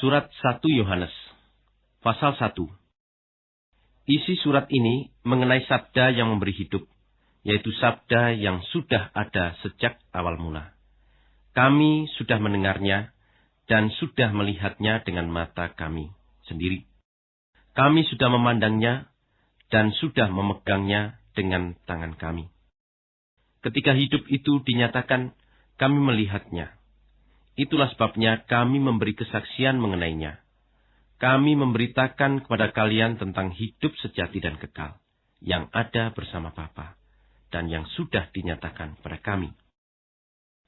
Surat 1 Yohanes, pasal 1. Isi surat ini mengenai sabda yang memberi hidup, yaitu sabda yang sudah ada sejak awal mula. Kami sudah mendengarnya dan sudah melihatnya dengan mata kami sendiri. Kami sudah memandangnya dan sudah memegangnya dengan tangan kami. Ketika hidup itu dinyatakan, kami melihatnya Itulah sebabnya kami memberi kesaksian mengenainya. Kami memberitakan kepada kalian tentang hidup sejati dan kekal yang ada bersama Bapa dan yang sudah dinyatakan kepada kami.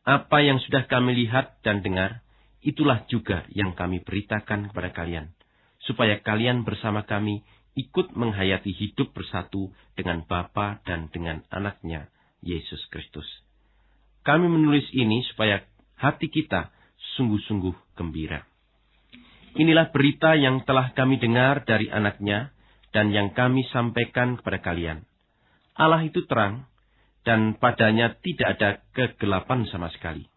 Apa yang sudah kami lihat dan dengar, itulah juga yang kami beritakan kepada kalian, supaya kalian bersama kami ikut menghayati hidup bersatu dengan Bapa dan dengan anaknya, Yesus Kristus. Kami menulis ini supaya hati kita sungguh-sungguh gembira. Inilah berita yang telah kami dengar dari anaknya dan yang kami sampaikan kepada kalian. Allah itu terang, dan padanya tidak ada kegelapan sama sekali.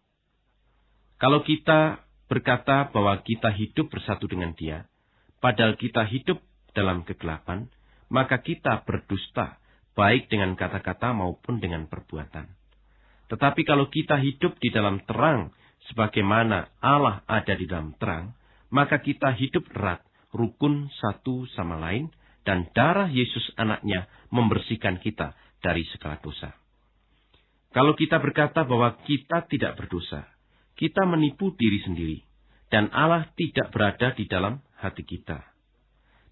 Kalau kita berkata bahwa kita hidup bersatu dengan dia, padahal kita hidup dalam kegelapan, maka kita berdusta, baik dengan kata-kata maupun dengan perbuatan. Tetapi kalau kita hidup di dalam terang, sebagaimana Allah ada di dalam terang, maka kita hidup erat, rukun satu sama lain, dan darah Yesus anaknya membersihkan kita dari segala dosa. Kalau kita berkata bahwa kita tidak berdosa, kita menipu diri sendiri, dan Allah tidak berada di dalam hati kita.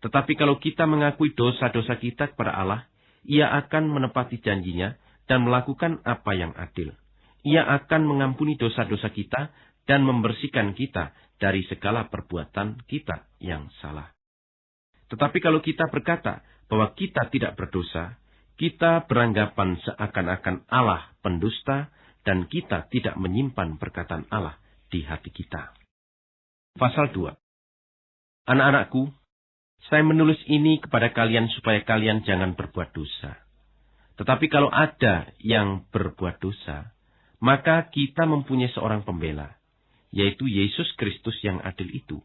Tetapi kalau kita mengakui dosa-dosa kita kepada Allah, ia akan menepati janjinya dan melakukan apa yang adil ia akan mengampuni dosa-dosa kita dan membersihkan kita dari segala perbuatan kita yang salah. Tetapi kalau kita berkata bahwa kita tidak berdosa, kita beranggapan seakan-akan Allah pendusta dan kita tidak menyimpan perkataan Allah di hati kita. Pasal 2 Anak-anakku, saya menulis ini kepada kalian supaya kalian jangan berbuat dosa. Tetapi kalau ada yang berbuat dosa, maka kita mempunyai seorang pembela, yaitu Yesus Kristus yang adil itu.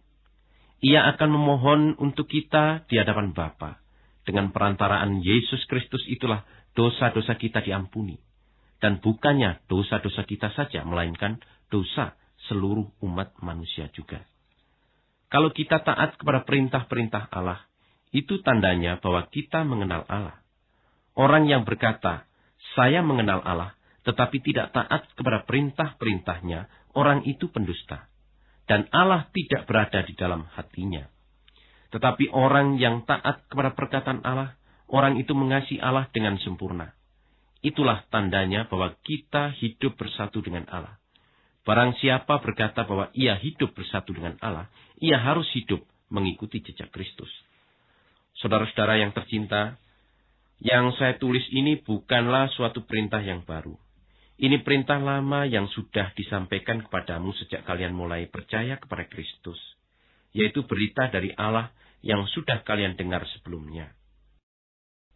Ia akan memohon untuk kita di hadapan Bapa. Dengan perantaraan Yesus Kristus itulah dosa-dosa kita diampuni. Dan bukannya dosa-dosa kita saja, melainkan dosa seluruh umat manusia juga. Kalau kita taat kepada perintah-perintah Allah, itu tandanya bahwa kita mengenal Allah. Orang yang berkata, saya mengenal Allah, tetapi tidak taat kepada perintah-perintahnya, orang itu pendusta. Dan Allah tidak berada di dalam hatinya. Tetapi orang yang taat kepada perkataan Allah, orang itu mengasihi Allah dengan sempurna. Itulah tandanya bahwa kita hidup bersatu dengan Allah. Barang siapa berkata bahwa ia hidup bersatu dengan Allah, ia harus hidup mengikuti jejak Kristus. Saudara-saudara yang tercinta, yang saya tulis ini bukanlah suatu perintah yang baru. Ini perintah lama yang sudah disampaikan kepadamu sejak kalian mulai percaya kepada Kristus, yaitu berita dari Allah yang sudah kalian dengar sebelumnya.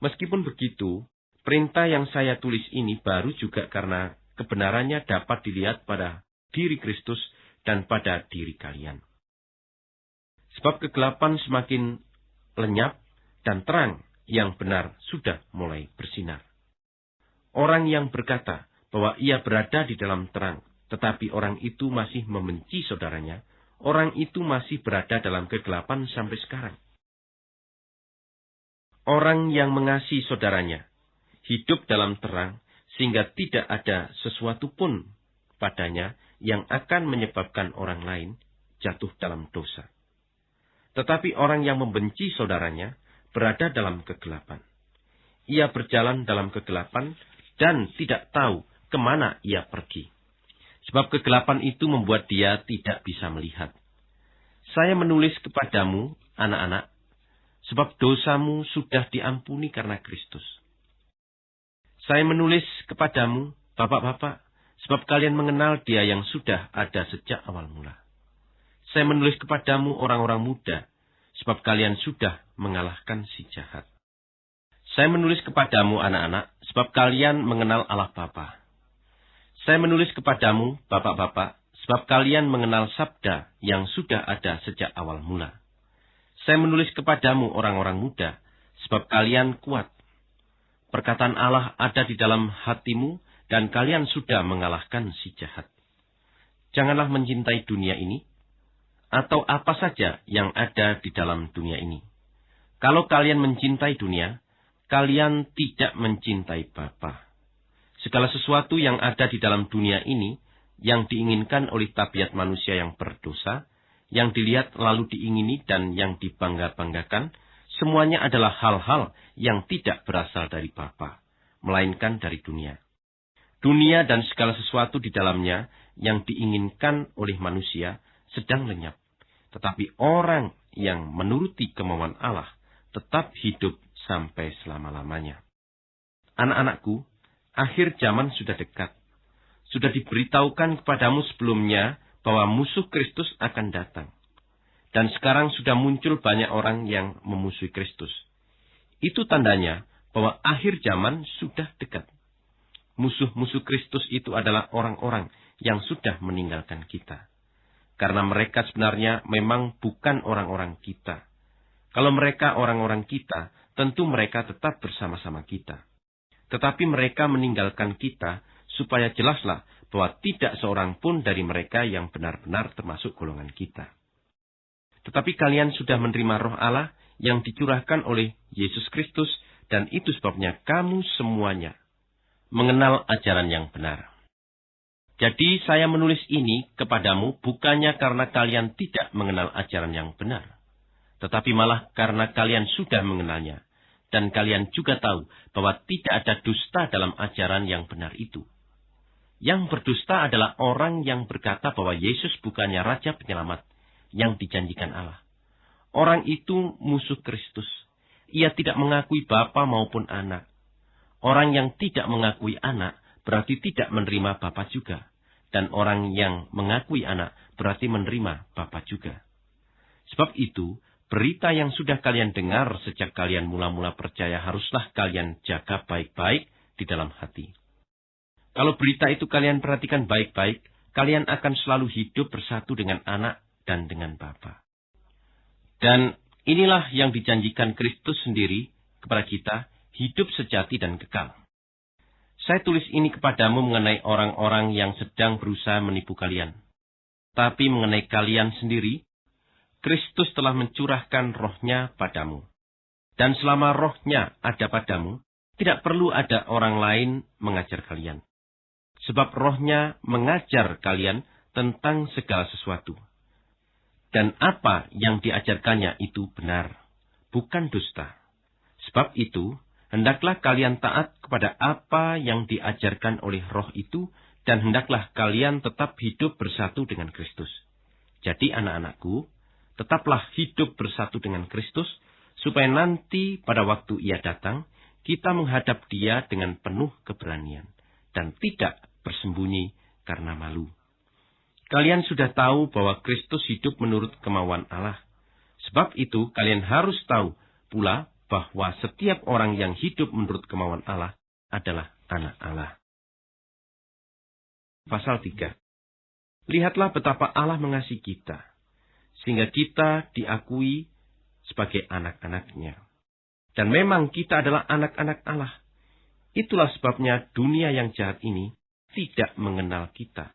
Meskipun begitu, perintah yang saya tulis ini baru juga karena kebenarannya dapat dilihat pada diri Kristus dan pada diri kalian. Sebab kegelapan semakin lenyap dan terang yang benar sudah mulai bersinar. Orang yang berkata, bahwa ia berada di dalam terang, tetapi orang itu masih membenci saudaranya, orang itu masih berada dalam kegelapan sampai sekarang. Orang yang mengasihi saudaranya hidup dalam terang, sehingga tidak ada sesuatu pun padanya yang akan menyebabkan orang lain jatuh dalam dosa. Tetapi orang yang membenci saudaranya berada dalam kegelapan. Ia berjalan dalam kegelapan dan tidak tahu ke mana ia pergi. Sebab kegelapan itu membuat dia tidak bisa melihat. Saya menulis kepadamu, anak-anak, sebab dosamu sudah diampuni karena Kristus. Saya menulis kepadamu, bapak-bapak, sebab kalian mengenal dia yang sudah ada sejak awal mula. Saya menulis kepadamu orang-orang muda, sebab kalian sudah mengalahkan si jahat. Saya menulis kepadamu anak-anak, sebab kalian mengenal Allah Bapa. Saya menulis kepadamu, bapak-bapak, sebab kalian mengenal sabda yang sudah ada sejak awal mula. Saya menulis kepadamu orang-orang muda, sebab kalian kuat. Perkataan Allah ada di dalam hatimu, dan kalian sudah mengalahkan si jahat. Janganlah mencintai dunia ini, atau apa saja yang ada di dalam dunia ini. Kalau kalian mencintai dunia, kalian tidak mencintai Bapa. Segala sesuatu yang ada di dalam dunia ini, yang diinginkan oleh tabiat manusia yang berdosa, yang dilihat lalu diingini dan yang dibangga-banggakan, semuanya adalah hal-hal yang tidak berasal dari Bapa, melainkan dari dunia. Dunia dan segala sesuatu di dalamnya yang diinginkan oleh manusia sedang lenyap. Tetapi orang yang menuruti kemauan Allah tetap hidup sampai selama-lamanya. Anak-anakku, akhir zaman sudah dekat sudah diberitahukan kepadamu sebelumnya bahwa musuh Kristus akan datang. Dan sekarang sudah muncul banyak orang yang memusuhi Kristus. Itu tandanya bahwa akhir zaman sudah dekat. Musuh-musuh Kristus itu adalah orang-orang yang sudah meninggalkan kita. Karena mereka sebenarnya memang bukan orang-orang kita. Kalau mereka orang-orang kita, tentu mereka tetap bersama-sama kita. Tetapi mereka meninggalkan kita supaya jelaslah bahwa tidak seorang pun dari mereka yang benar-benar termasuk golongan kita. Tetapi kalian sudah menerima roh Allah yang dicurahkan oleh Yesus Kristus dan itu sebabnya kamu semuanya mengenal ajaran yang benar. Jadi saya menulis ini kepadamu bukannya karena kalian tidak mengenal ajaran yang benar, tetapi malah karena kalian sudah mengenalnya, dan kalian juga tahu bahwa tidak ada dusta dalam ajaran yang benar itu. Yang berdusta adalah orang yang berkata bahwa Yesus bukannya Raja Penyelamat yang dijanjikan Allah. Orang itu musuh Kristus. Ia tidak mengakui Bapa maupun anak. Orang yang tidak mengakui anak berarti tidak menerima Bapa juga. Dan orang yang mengakui anak berarti menerima Bapa juga. Sebab itu, berita yang sudah kalian dengar sejak kalian mula-mula percaya haruslah kalian jaga baik-baik di dalam hati. Kalau berita itu kalian perhatikan baik-baik, kalian akan selalu hidup bersatu dengan anak dan dengan Bapa. Dan inilah yang dijanjikan Kristus sendiri kepada kita, hidup sejati dan kekal. Saya tulis ini kepadamu mengenai orang-orang yang sedang berusaha menipu kalian. Tapi mengenai kalian sendiri, Kristus telah mencurahkan rohnya padamu. Dan selama rohnya ada padamu, tidak perlu ada orang lain mengajar kalian sebab rohnya mengajar kalian tentang segala sesuatu. Dan apa yang diajarkannya itu benar, bukan dusta. Sebab itu, hendaklah kalian taat kepada apa yang diajarkan oleh roh itu, dan hendaklah kalian tetap hidup bersatu dengan Kristus. Jadi anak-anakku, tetaplah hidup bersatu dengan Kristus, supaya nanti pada waktu ia datang, kita menghadap dia dengan penuh keberanian, dan tidak bersembunyi karena malu. Kalian sudah tahu bahwa Kristus hidup menurut kemauan Allah. Sebab itu kalian harus tahu pula bahwa setiap orang yang hidup menurut kemauan Allah adalah anak Allah. Pasal 3 Lihatlah betapa Allah mengasihi kita, sehingga kita diakui sebagai anak-anaknya. Dan memang kita adalah anak-anak Allah. Itulah sebabnya dunia yang jahat ini tidak mengenal kita.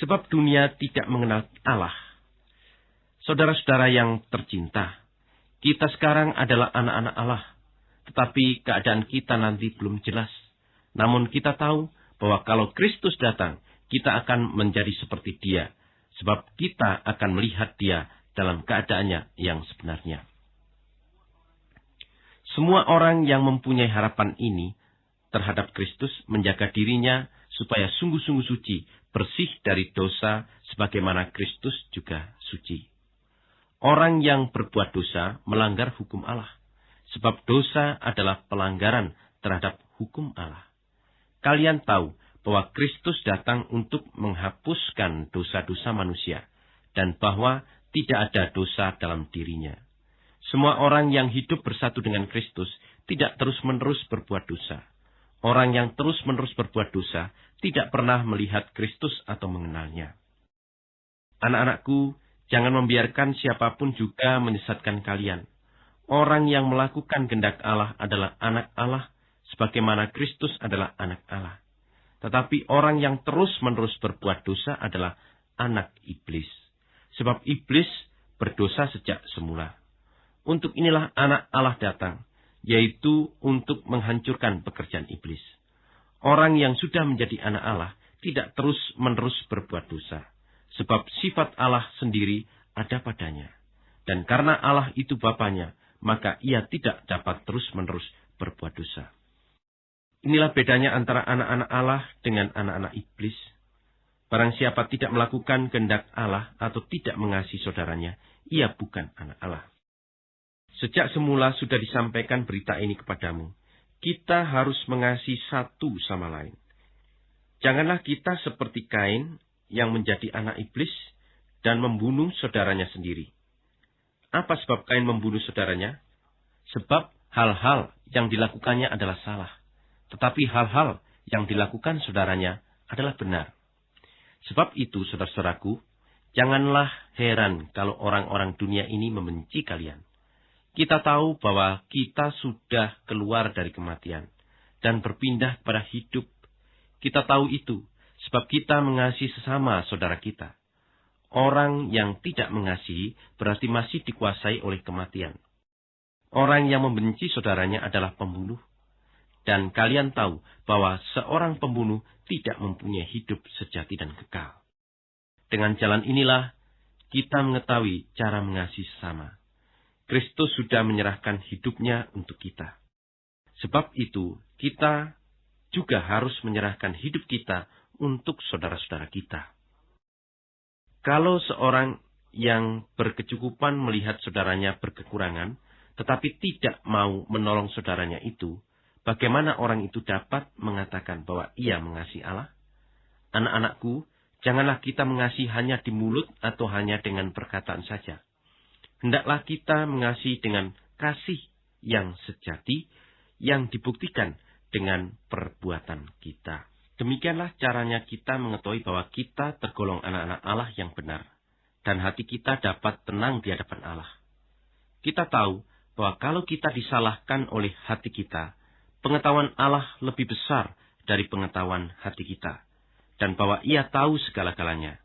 Sebab dunia tidak mengenal Allah. Saudara-saudara yang tercinta, kita sekarang adalah anak-anak Allah. Tetapi keadaan kita nanti belum jelas. Namun kita tahu bahwa kalau Kristus datang, kita akan menjadi seperti dia. Sebab kita akan melihat dia dalam keadaannya yang sebenarnya. Semua orang yang mempunyai harapan ini terhadap Kristus menjaga dirinya supaya sungguh-sungguh suci, bersih dari dosa, sebagaimana Kristus juga suci. Orang yang berbuat dosa melanggar hukum Allah, sebab dosa adalah pelanggaran terhadap hukum Allah. Kalian tahu bahwa Kristus datang untuk menghapuskan dosa-dosa manusia, dan bahwa tidak ada dosa dalam dirinya. Semua orang yang hidup bersatu dengan Kristus tidak terus-menerus berbuat dosa. Orang yang terus-menerus berbuat dosa tidak pernah melihat Kristus atau mengenalnya. Anak-anakku, jangan membiarkan siapa pun juga menyesatkan kalian. Orang yang melakukan kehendak Allah adalah anak Allah, sebagaimana Kristus adalah anak Allah. Tetapi orang yang terus-menerus berbuat dosa adalah anak iblis. Sebab iblis berdosa sejak semula. Untuk inilah anak Allah datang, yaitu untuk menghancurkan pekerjaan iblis. Orang yang sudah menjadi anak Allah tidak terus-menerus berbuat dosa, sebab sifat Allah sendiri ada padanya. Dan karena Allah itu Bapaknya, maka ia tidak dapat terus-menerus berbuat dosa. Inilah bedanya antara anak-anak Allah dengan anak-anak iblis. Barang siapa tidak melakukan kehendak Allah atau tidak mengasihi saudaranya, ia bukan anak Allah. Sejak semula sudah disampaikan berita ini kepadamu. Kita harus mengasihi satu sama lain. Janganlah kita seperti Kain yang menjadi anak iblis dan membunuh saudaranya sendiri. Apa sebab Kain membunuh saudaranya? Sebab hal-hal yang dilakukannya adalah salah. Tetapi hal-hal yang dilakukan saudaranya adalah benar. Sebab itu, saudara-saudaraku, janganlah heran kalau orang-orang dunia ini membenci kalian. Kita tahu bahwa kita sudah keluar dari kematian dan berpindah kepada hidup. Kita tahu itu sebab kita mengasihi sesama saudara kita. Orang yang tidak mengasihi berarti masih dikuasai oleh kematian. Orang yang membenci saudaranya adalah pembunuh dan kalian tahu bahwa seorang pembunuh tidak mempunyai hidup sejati dan kekal. Dengan jalan inilah kita mengetahui cara mengasihi sesama. Kristus sudah menyerahkan hidupnya untuk kita. Sebab itu, kita juga harus menyerahkan hidup kita untuk saudara-saudara kita. Kalau seorang yang berkecukupan melihat saudaranya berkekurangan, tetapi tidak mau menolong saudaranya itu, Bagaimana orang itu dapat mengatakan bahwa ia mengasihi Allah? Anak-anakku, janganlah kita mengasihi hanya di mulut atau hanya dengan perkataan saja. Hendaklah kita mengasihi dengan kasih yang sejati, yang dibuktikan dengan perbuatan kita. Demikianlah caranya kita mengetahui bahwa kita tergolong anak-anak Allah yang benar, dan hati kita dapat tenang di hadapan Allah. Kita tahu bahwa kalau kita disalahkan oleh hati kita, pengetahuan Allah lebih besar dari pengetahuan hati kita, dan bahwa ia tahu segala-galanya.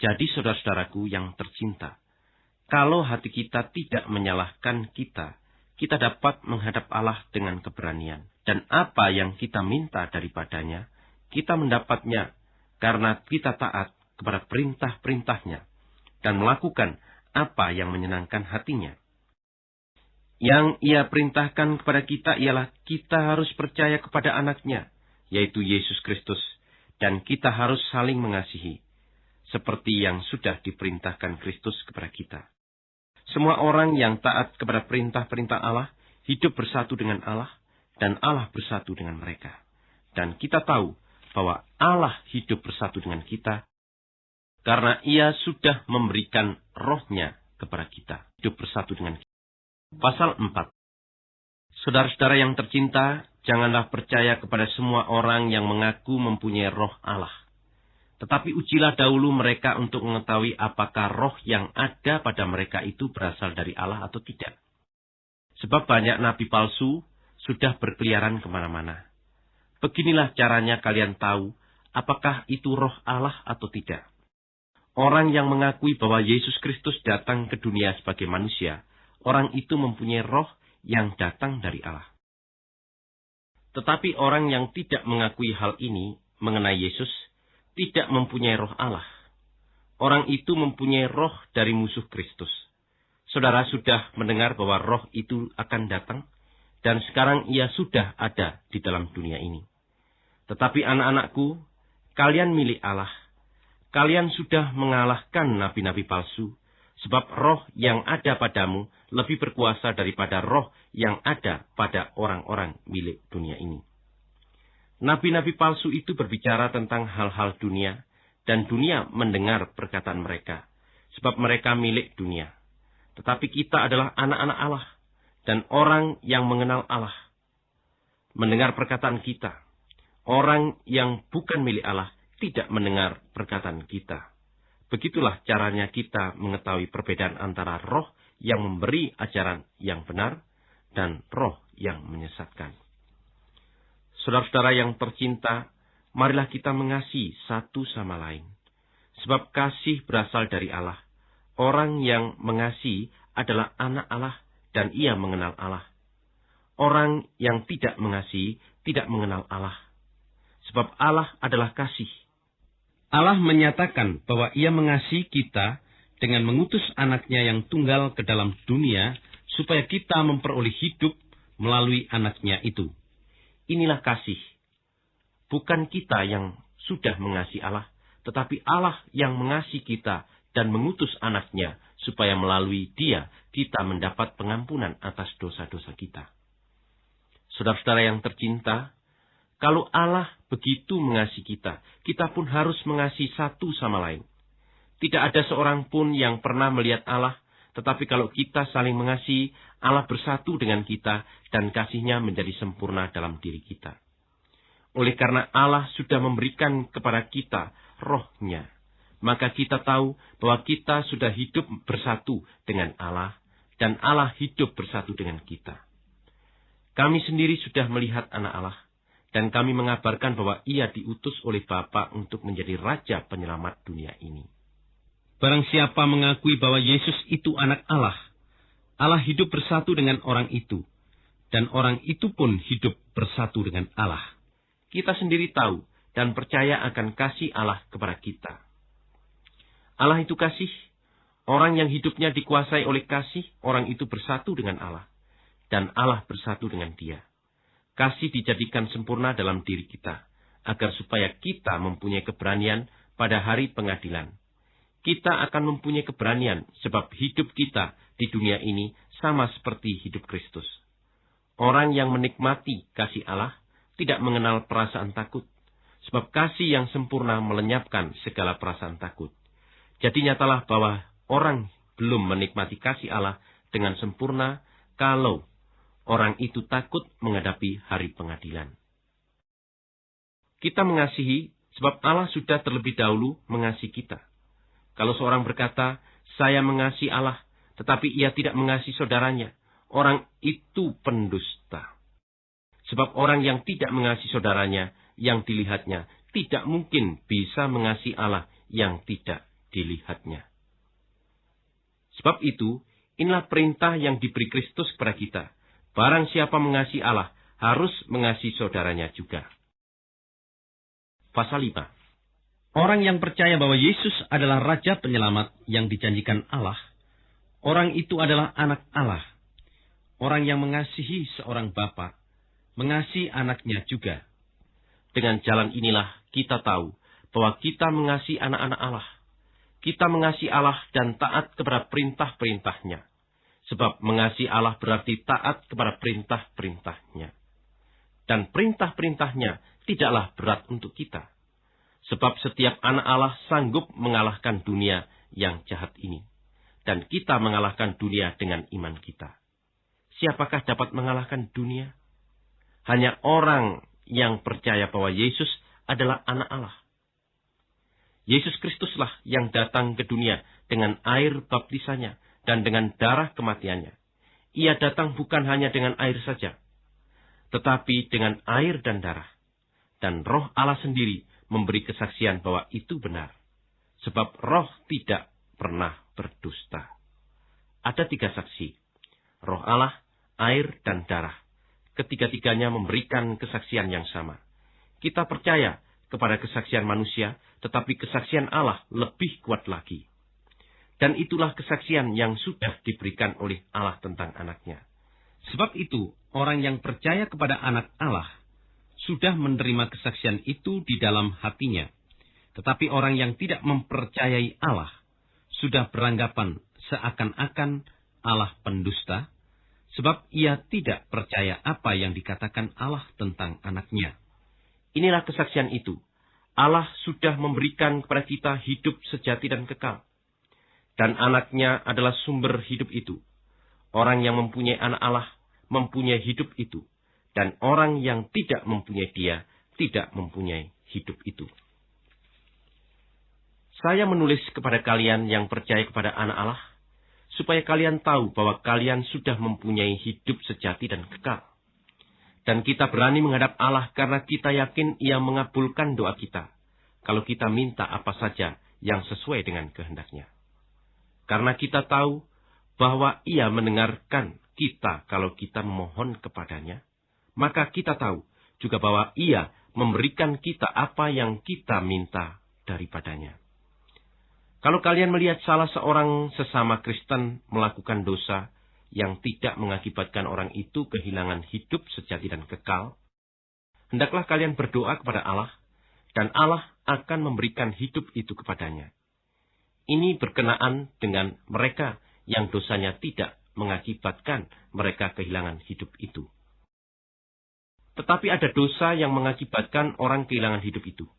Jadi saudara-saudaraku yang tercinta, kalau hati kita tidak menyalahkan kita, kita dapat menghadap Allah dengan keberanian. Dan apa yang kita minta daripadanya, kita mendapatnya karena kita taat kepada perintah-perintahnya dan melakukan apa yang menyenangkan hatinya. Yang ia perintahkan kepada kita ialah kita harus percaya kepada anaknya, yaitu Yesus Kristus, dan kita harus saling mengasihi, seperti yang sudah diperintahkan Kristus kepada kita. Semua orang yang taat kepada perintah-perintah Allah, hidup bersatu dengan Allah, dan Allah bersatu dengan mereka. Dan kita tahu bahwa Allah hidup bersatu dengan kita, karena ia sudah memberikan rohnya kepada kita, hidup bersatu dengan kita. Pasal 4 Saudara-saudara yang tercinta, janganlah percaya kepada semua orang yang mengaku mempunyai roh Allah. Tetapi ujilah dahulu mereka untuk mengetahui apakah roh yang ada pada mereka itu berasal dari Allah atau tidak. Sebab banyak nabi palsu sudah berkeliaran ke mana-mana. Beginilah caranya kalian tahu apakah itu roh Allah atau tidak. Orang yang mengakui bahwa Yesus Kristus datang ke dunia sebagai manusia, orang itu mempunyai roh yang datang dari Allah. Tetapi orang yang tidak mengakui hal ini mengenai Yesus tidak mempunyai roh Allah. Orang itu mempunyai roh dari musuh Kristus. Saudara sudah mendengar bahwa roh itu akan datang, dan sekarang ia sudah ada di dalam dunia ini. Tetapi anak-anakku, kalian milik Allah. Kalian sudah mengalahkan nabi-nabi palsu, sebab roh yang ada padamu lebih berkuasa daripada roh yang ada pada orang-orang milik dunia ini. Nabi-nabi palsu itu berbicara tentang hal-hal dunia, dan dunia mendengar perkataan mereka, sebab mereka milik dunia. Tetapi kita adalah anak-anak Allah, dan orang yang mengenal Allah. Mendengar perkataan kita, orang yang bukan milik Allah tidak mendengar perkataan kita. Begitulah caranya kita mengetahui perbedaan antara roh yang memberi ajaran yang benar dan roh yang menyesatkan. Saudara-saudara yang tercinta, marilah kita mengasihi satu sama lain. Sebab kasih berasal dari Allah. Orang yang mengasihi adalah anak Allah dan ia mengenal Allah. Orang yang tidak mengasihi tidak mengenal Allah. Sebab Allah adalah kasih. Allah menyatakan bahwa ia mengasihi kita dengan mengutus anaknya yang tunggal ke dalam dunia supaya kita memperoleh hidup melalui anaknya itu. Inilah kasih. Bukan kita yang sudah mengasihi Allah, tetapi Allah yang mengasihi kita dan mengutus anaknya supaya melalui dia kita mendapat pengampunan atas dosa-dosa kita. Saudara-saudara yang tercinta, kalau Allah begitu mengasihi kita, kita pun harus mengasihi satu sama lain. Tidak ada seorang pun yang pernah melihat Allah, tetapi kalau kita saling mengasihi, Allah bersatu dengan kita dan kasihnya menjadi sempurna dalam diri kita. Oleh karena Allah sudah memberikan kepada kita rohnya, maka kita tahu bahwa kita sudah hidup bersatu dengan Allah dan Allah hidup bersatu dengan kita. Kami sendiri sudah melihat anak Allah dan kami mengabarkan bahwa ia diutus oleh Bapa untuk menjadi Raja penyelamat dunia ini. Barang siapa mengakui bahwa Yesus itu anak Allah, Allah hidup bersatu dengan orang itu, dan orang itu pun hidup bersatu dengan Allah. Kita sendiri tahu dan percaya akan kasih Allah kepada kita. Allah itu kasih. Orang yang hidupnya dikuasai oleh kasih, orang itu bersatu dengan Allah. Dan Allah bersatu dengan dia kasih dijadikan sempurna dalam diri kita, agar supaya kita mempunyai keberanian pada hari pengadilan. Kita akan mempunyai keberanian sebab hidup kita di dunia ini sama seperti hidup Kristus. Orang yang menikmati kasih Allah tidak mengenal perasaan takut, sebab kasih yang sempurna melenyapkan segala perasaan takut. Jadi nyatalah bahwa orang belum menikmati kasih Allah dengan sempurna kalau orang itu takut menghadapi hari pengadilan. Kita mengasihi sebab Allah sudah terlebih dahulu mengasihi kita. Kalau seorang berkata, saya mengasihi Allah, tetapi ia tidak mengasihi saudaranya, orang itu pendusta. Sebab orang yang tidak mengasihi saudaranya, yang dilihatnya, tidak mungkin bisa mengasihi Allah yang tidak dilihatnya. Sebab itu, inilah perintah yang diberi Kristus kepada kita, Barang siapa mengasihi Allah, harus mengasihi saudaranya juga. Pasal 5 Orang yang percaya bahwa Yesus adalah Raja Penyelamat yang dijanjikan Allah, orang itu adalah anak Allah. Orang yang mengasihi seorang bapa, mengasihi anaknya juga. Dengan jalan inilah kita tahu bahwa kita mengasihi anak-anak Allah. Kita mengasihi Allah dan taat kepada perintah-perintahnya. Sebab mengasihi Allah berarti taat kepada perintah-perintahnya. Dan perintah-perintahnya tidaklah berat untuk kita. Sebab setiap anak Allah sanggup mengalahkan dunia yang jahat ini. Dan kita mengalahkan dunia dengan iman kita. Siapakah dapat mengalahkan dunia? Hanya orang yang percaya bahwa Yesus adalah anak Allah. Yesus Kristuslah yang datang ke dunia dengan air baptisannya dan dengan darah kematiannya. Ia datang bukan hanya dengan air saja, tetapi dengan air dan darah. Dan roh Allah sendiri memberi kesaksian bahwa itu benar. Sebab roh tidak pernah berdusta. Ada tiga saksi. Roh Allah, air, dan darah. Ketiga-tiganya memberikan kesaksian yang sama. Kita percaya kepada kesaksian manusia, tetapi kesaksian Allah lebih kuat lagi. Dan itulah kesaksian yang sudah diberikan oleh Allah tentang anaknya. Sebab itu, orang yang percaya kepada anak Allah sudah menerima kesaksian itu di dalam hatinya. Tetapi orang yang tidak mempercayai Allah sudah beranggapan seakan-akan Allah pendusta, sebab ia tidak percaya apa yang dikatakan Allah tentang anaknya. Inilah kesaksian itu. Allah sudah memberikan kepada kita hidup sejati dan kekal dan anaknya adalah sumber hidup itu. Orang yang mempunyai anak Allah mempunyai hidup itu, dan orang yang tidak mempunyai dia tidak mempunyai hidup itu. Saya menulis kepada kalian yang percaya kepada anak Allah, supaya kalian tahu bahwa kalian sudah mempunyai hidup sejati dan kekal. Dan kita berani menghadap Allah karena kita yakin ia mengabulkan doa kita, kalau kita minta apa saja yang sesuai dengan kehendaknya. Karena kita tahu bahwa ia mendengarkan kita kalau kita memohon kepadanya, maka kita tahu juga bahwa ia memberikan kita apa yang kita minta daripadanya. Kalau kalian melihat salah seorang sesama Kristen melakukan dosa yang tidak mengakibatkan orang itu kehilangan hidup sejati dan kekal, hendaklah kalian berdoa kepada Allah, dan Allah akan memberikan hidup itu kepadanya. Ini berkenaan dengan mereka yang dosanya tidak mengakibatkan mereka kehilangan hidup itu. Tetapi ada dosa yang mengakibatkan orang kehilangan hidup itu.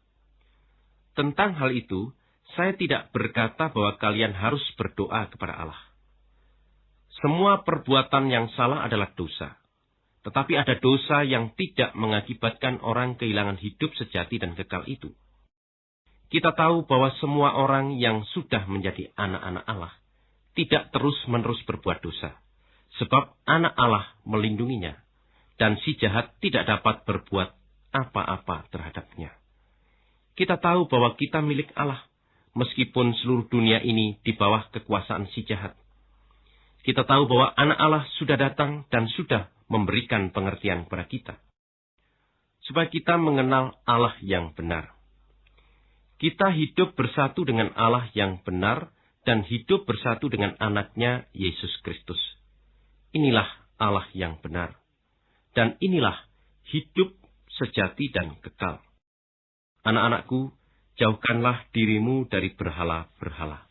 Tentang hal itu, saya tidak berkata bahwa kalian harus berdoa kepada Allah. Semua perbuatan yang salah adalah dosa. Tetapi ada dosa yang tidak mengakibatkan orang kehilangan hidup sejati dan kekal itu. Kita tahu bahwa semua orang yang sudah menjadi anak-anak Allah tidak terus-menerus berbuat dosa. Sebab anak Allah melindunginya, dan si jahat tidak dapat berbuat apa-apa terhadapnya. Kita tahu bahwa kita milik Allah, meskipun seluruh dunia ini di bawah kekuasaan si jahat. Kita tahu bahwa anak Allah sudah datang dan sudah memberikan pengertian kepada kita. Supaya kita mengenal Allah yang benar. Kita hidup bersatu dengan Allah yang benar dan hidup bersatu dengan anaknya Yesus Kristus. Inilah Allah yang benar. Dan inilah hidup sejati dan kekal. Anak-anakku, jauhkanlah dirimu dari berhala-berhala.